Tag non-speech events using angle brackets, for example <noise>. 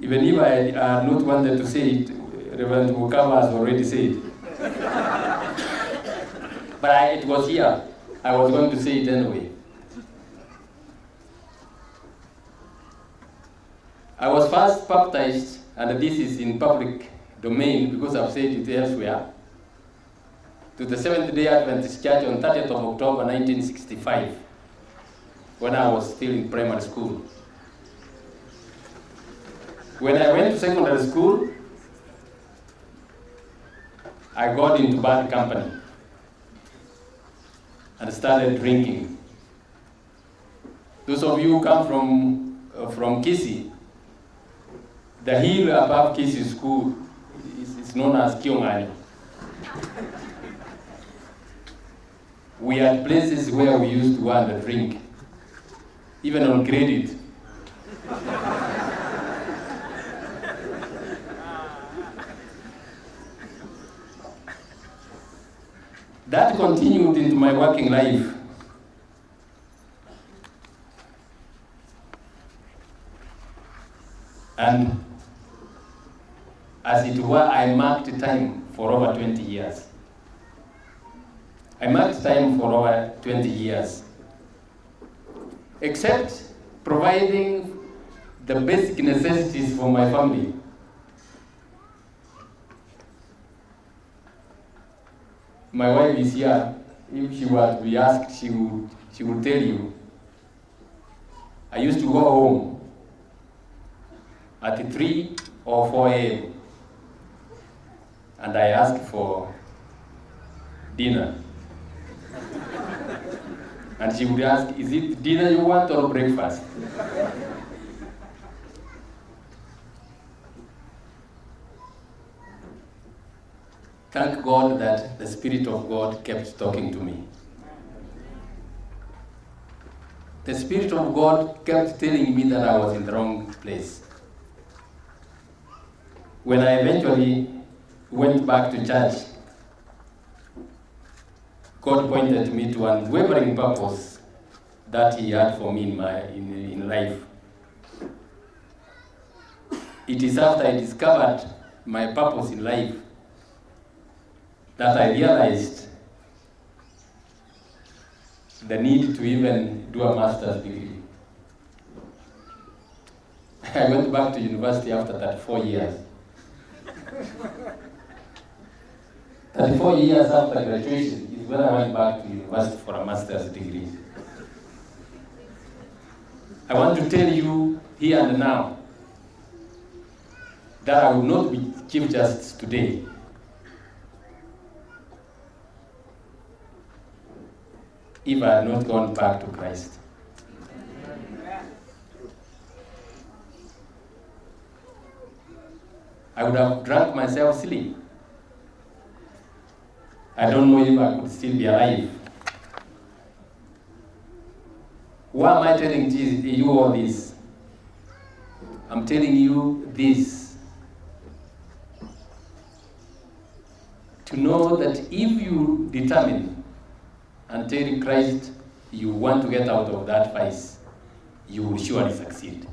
Even if I had uh, not wanted to say it, Reverend Mukama has already said. It. <laughs> But I, it was here. I was going to say it anyway. I was first baptized, and this is in public domain because I've said it elsewhere, to the Seventh day Adventist Church on 30th of October 1965, when I was still in primary school. When I went to secondary school, I got into bad company and started drinking. Those of you who come from, uh, from Kisii, the hill above Kisii School is, is known as Kiongani. we had places where we used to go and drink, even on credit. That continued into my working life. And as it were, I marked time for over 20 years. I marked time for over 20 years. Except providing the basic necessities for my family. My wife is here. If she were to be asked, she would, she would tell you. I used to go home at 3 or 4 a.m. and I asked for dinner. and she would ask, is it dinner you want or breakfast? Thank God that the Spirit of God kept talking to me. The Spirit of God kept telling me that I was in the wrong place. When I eventually went back to church, God pointed me to an unwavering purpose that He had for me in, my, in, in life. It is after I discovered my purpose in life that I realized the need to even do a master's degree. I went back to university after 34 years. <laughs> 34 years after graduation is when I went back to university for a master's degree. I want to tell you here and now that I will not be Chief Justice today if I had not gone back to Christ. I would have drunk myself silly. I don't know if I could still be alive. Why am I telling you all this? I'm telling you this to know that if you determine tell Christ you want to get out of that vice, you will surely succeed.